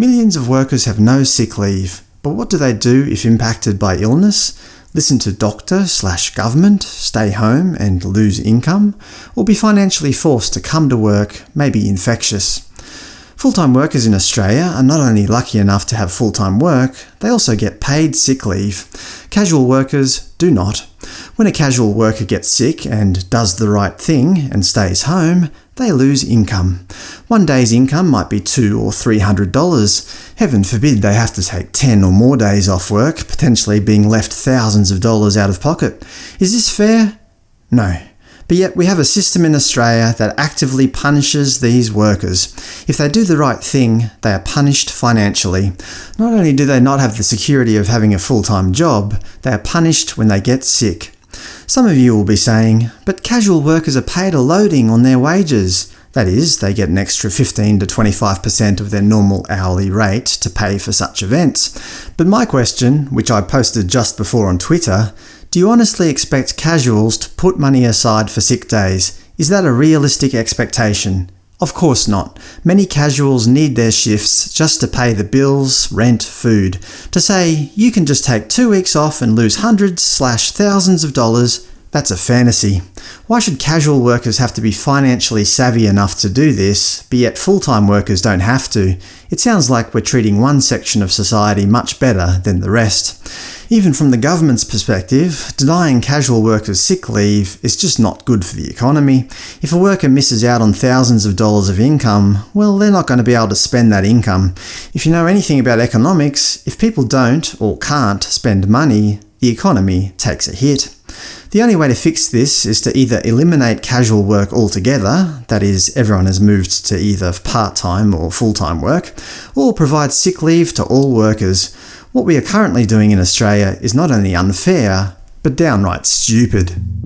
Millions of workers have no sick leave, but what do they do if impacted by illness? Listen to doctor slash government, stay home and lose income? Or be financially forced to come to work, maybe infectious? Full-time workers in Australia are not only lucky enough to have full-time work, they also get paid sick leave. Casual workers do not. When a casual worker gets sick and does the right thing and stays home, they lose income. One day's income might be two or three hundred dollars. Heaven forbid they have to take ten or more days off work, potentially being left thousands of dollars out of pocket. Is this fair? No. But yet we have a system in Australia that actively punishes these workers. If they do the right thing, they are punished financially. Not only do they not have the security of having a full-time job, they are punished when they get sick. Some of you will be saying, but casual workers are paid a loading on their wages. That is, they get an extra 15 to 25% of their normal hourly rate to pay for such events. But my question, which I posted just before on Twitter, do you honestly expect casuals to put money aside for sick days? Is that a realistic expectation? Of course not. Many casuals need their shifts just to pay the bills, rent, food. To say, you can just take two weeks off and lose hundreds slash thousands of dollars, that's a fantasy. Why should casual workers have to be financially savvy enough to do this, but yet full-time workers don't have to? It sounds like we're treating one section of society much better than the rest. Even from the government's perspective, denying casual workers sick leave is just not good for the economy. If a worker misses out on thousands of dollars of income, well they're not going to be able to spend that income. If you know anything about economics, if people don't, or can't, spend money, the economy takes a hit. The only way to fix this is to either eliminate casual work altogether, that is, everyone has moved to either part-time or full-time work, or provide sick leave to all workers. What we are currently doing in Australia is not only unfair, but downright stupid.